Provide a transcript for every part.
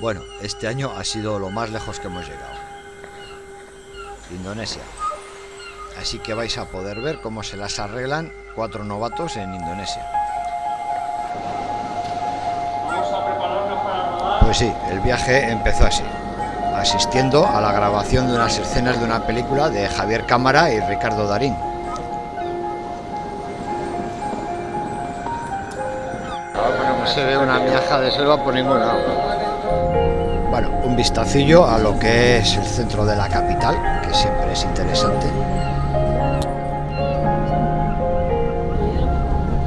Bueno, este año ha sido lo más lejos que hemos llegado. Indonesia. Así que vais a poder ver cómo se las arreglan cuatro novatos en Indonesia. Pues sí, el viaje empezó así, asistiendo a la grabación de unas escenas de una película de Javier Cámara y Ricardo Darín. No se ve una miaja de selva por ningún lado. Bueno, un vistacillo a lo que es el centro de la capital, que siempre es interesante.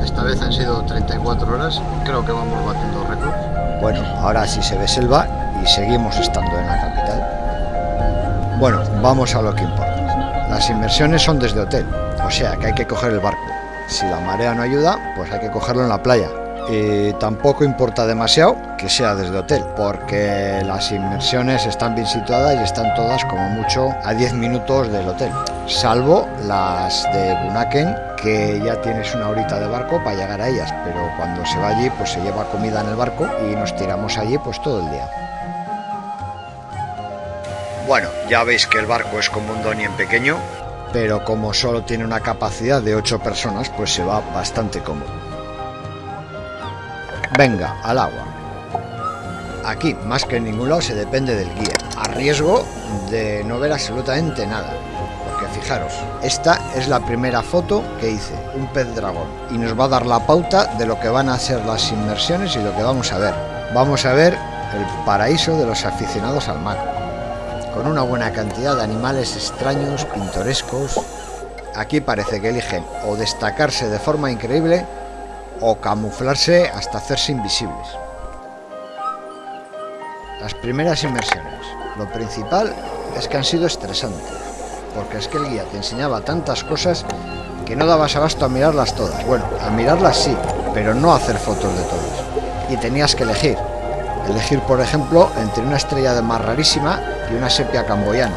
Esta vez han sido 34 horas, creo que vamos batiendo récords. Bueno, ahora sí se ve selva y seguimos estando en la capital. Bueno, vamos a lo que importa. Las inversiones son desde hotel, o sea que hay que coger el barco. Si la marea no ayuda, pues hay que cogerlo en la playa. Y tampoco importa demasiado que sea desde hotel, porque las inmersiones están bien situadas y están todas como mucho a 10 minutos del hotel, salvo las de Bunaken, que ya tienes una horita de barco para llegar a ellas, pero cuando se va allí pues se lleva comida en el barco y nos tiramos allí pues todo el día. Bueno, ya veis que el barco es como un Donnie en pequeño, pero como solo tiene una capacidad de 8 personas, pues se va bastante cómodo. Venga, al agua. Aquí, más que en ningún lado, se depende del guía, a riesgo de no ver absolutamente nada. Porque fijaros, esta es la primera foto que hice, un pez dragón, y nos va a dar la pauta de lo que van a ser las inmersiones y lo que vamos a ver. Vamos a ver el paraíso de los aficionados al mar, con una buena cantidad de animales extraños, pintorescos. Aquí parece que eligen o destacarse de forma increíble o camuflarse hasta hacerse invisibles. Las primeras inmersiones. Lo principal es que han sido estresantes, porque es que el guía te enseñaba tantas cosas que no dabas abasto a mirarlas todas. Bueno, a mirarlas sí, pero no a hacer fotos de todas. Y tenías que elegir. Elegir, por ejemplo, entre una estrella de mar rarísima y una sepia camboyana.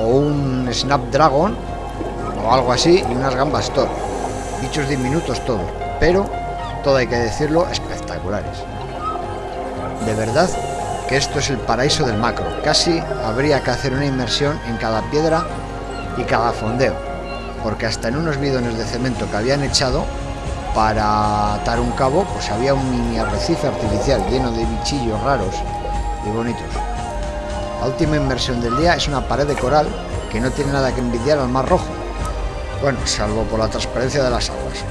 O un Snapdragon, o algo así, y unas gambas Thor bichos diminutos todos, pero, todo hay que decirlo, espectaculares. De verdad que esto es el paraíso del macro. Casi habría que hacer una inmersión en cada piedra y cada fondeo, porque hasta en unos bidones de cemento que habían echado para atar un cabo, pues había un mini arrecife artificial lleno de bichillos raros y bonitos. La última inmersión del día es una pared de coral que no tiene nada que envidiar al mar rojo, bueno, salvo por la transparencia de las aguas.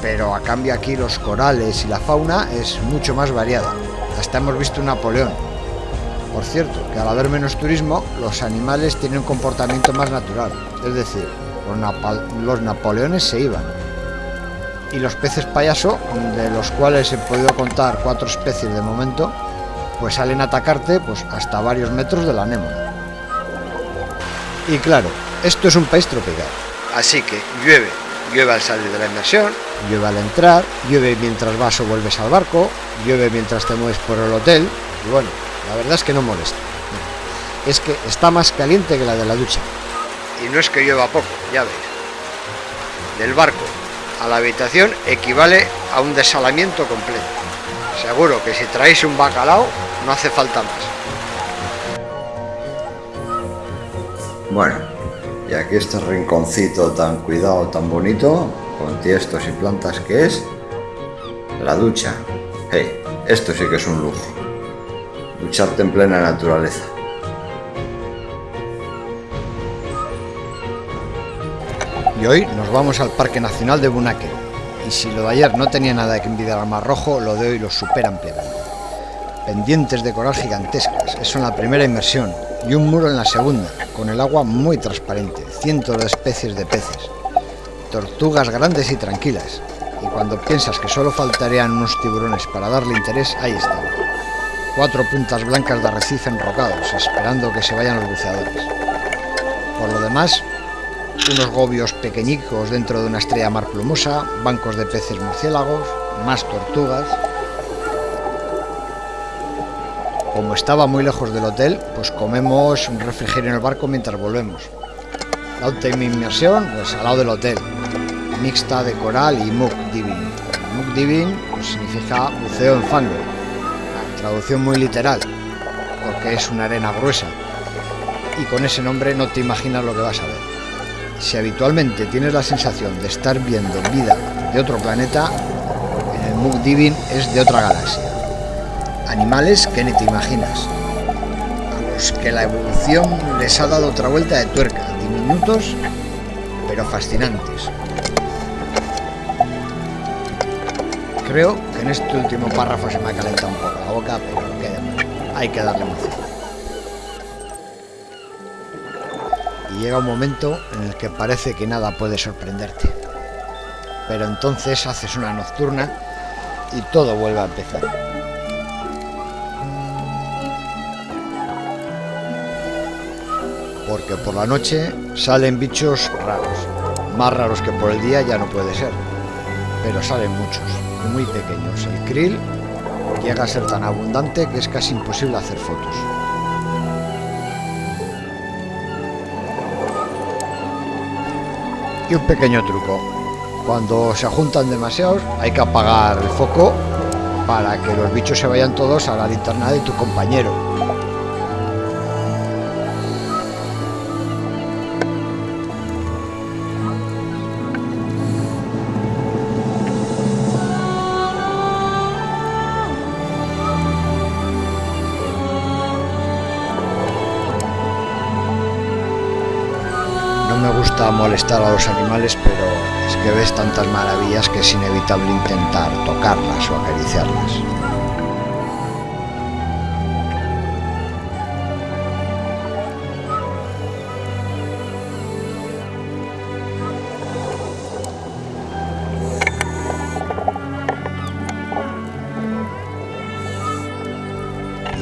Pero a cambio aquí los corales y la fauna es mucho más variada. Hasta hemos visto un Napoleón. Por cierto, que al haber menos turismo, los animales tienen un comportamiento más natural. Es decir, los, Napoleones se iban. Y los peces payaso, de los cuales he podido contar cuatro especies de momento, pues salen a atacarte pues, hasta varios metros de la anémona. Y claro, esto es un país tropical. Así que llueve, llueve al salir de la inmersión, llueve al entrar, llueve mientras vas o vuelves al barco, llueve mientras te mueves por el hotel, y bueno, la verdad es que no molesta. Es que está más caliente que la de la ducha. Y no es que llueva poco, ya veis. Del barco a la habitación equivale a un desalamiento completo. Seguro que si traéis un bacalao no hace falta más. Bueno, y aquí este rinconcito tan cuidado, tan bonito, con tiestos y plantas que es, la ducha. Hey, esto sí que es un lujo. Ducharte en plena naturaleza. Y hoy nos vamos al Parque Nacional de Bunaque. Y si lo de ayer no tenía nada que envidiar al Mar Rojo, lo de hoy lo supera ampliamente. Pendientes de coral gigantescas, eso en la primera inmersión, y un muro en la segunda, con el agua muy transparente, cientos de especies de peces, tortugas grandes y tranquilas, y cuando piensas que solo faltarían unos tiburones para darle interés, ahí están. Cuatro puntas blancas de arrecife enrocados, esperando que se vayan los buceadores. Por lo demás, unos gobios pequeñicos dentro de una estrella mar plumosa, bancos de peces murciélagos, más tortugas, como estaba muy lejos del hotel, pues comemos un refrigerio en el barco mientras volvemos. La última inmersión, pues al lado del hotel, mixta de coral y muk divin. Muk divin pues, significa buceo en fango, traducción muy literal, porque es una arena gruesa, y con ese nombre no te imaginas lo que vas a ver. Si habitualmente tienes la sensación de estar viendo vida de otro planeta, el Mugdivin es de otra galaxia. Animales que ni te imaginas, a los que la evolución les ha dado otra vuelta de tuerca, diminutos pero fascinantes. Creo que en este último párrafo se me ha calentado un poco la boca, pero hay que darle emoción. Y llega un momento en el que parece que nada puede sorprenderte. Pero entonces haces una nocturna y todo vuelve a empezar. Porque por la noche salen bichos raros. Más raros que por el día ya no puede ser. Pero salen muchos, muy pequeños. El krill llega a ser tan abundante que es casi imposible hacer fotos. Y un pequeño truco. Cuando se juntan demasiados hay que apagar el foco para que los bichos se vayan todos a la linterna de tu compañero. Molestar a los animales, pero es que ves tantas maravillas que es inevitable intentar tocarlas o acariciarlas.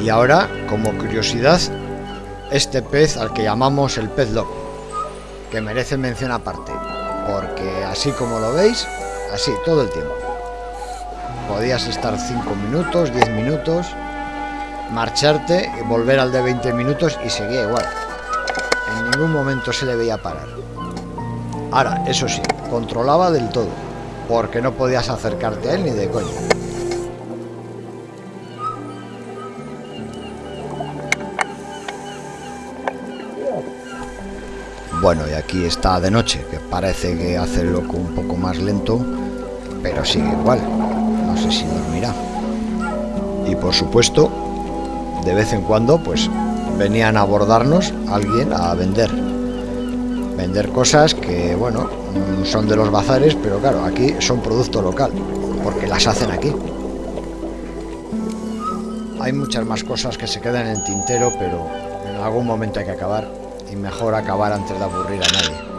Y ahora, como curiosidad, este pez al que llamamos el pez loco, que merece mención aparte, porque así como lo veis, así todo el tiempo. Podías estar 5 minutos, 10 minutos, marcharte volver al de 20 minutos y seguía igual. En ningún momento se le veía parar. Ahora, eso sí, controlaba del todo, porque no podías acercarte a él ni de coña. Bueno, y aquí está de noche, que parece que hace loco un poco más lento, pero sigue igual. No sé si dormirá. Y por supuesto, de vez en cuando, pues venían a abordarnos alguien a vender. Vender cosas que, bueno, son de los bazares, pero claro, aquí son producto local, porque las hacen aquí. Hay muchas más cosas que se quedan en el tintero, pero en algún momento hay que acabar y mejor acabar antes de aburrir a nadie.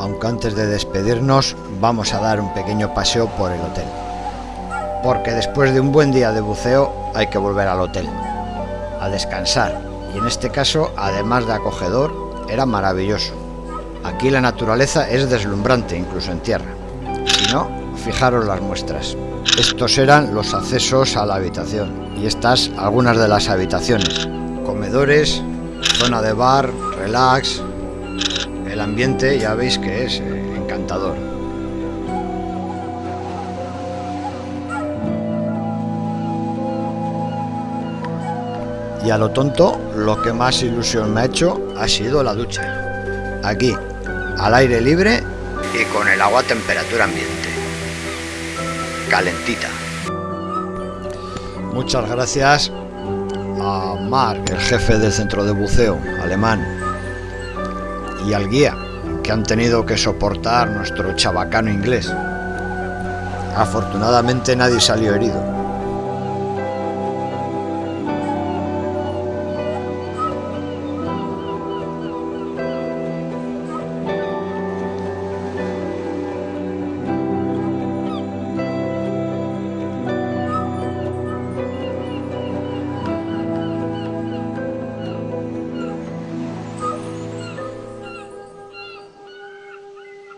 Aunque antes de despedirnos vamos a dar un pequeño paseo por el hotel. Porque después de un buen día de buceo hay que volver al hotel, a descansar. Y en este caso, además de acogedor, era maravilloso. Aquí la naturaleza es deslumbrante, incluso en tierra. Si no, fijaros las muestras. Estos eran los accesos a la habitación y estas algunas de las habitaciones. Comedores, zona de bar, relax. El ambiente ya veis que es eh, encantador. Y a lo tonto, lo que más ilusión me ha hecho ha sido la ducha. Aquí, al aire libre y con el agua a temperatura ambiente. Calentita. Muchas gracias Mark, el jefe del centro de buceo alemán, y al guía, que han tenido que soportar nuestro chabacano inglés. Afortunadamente nadie salió herido.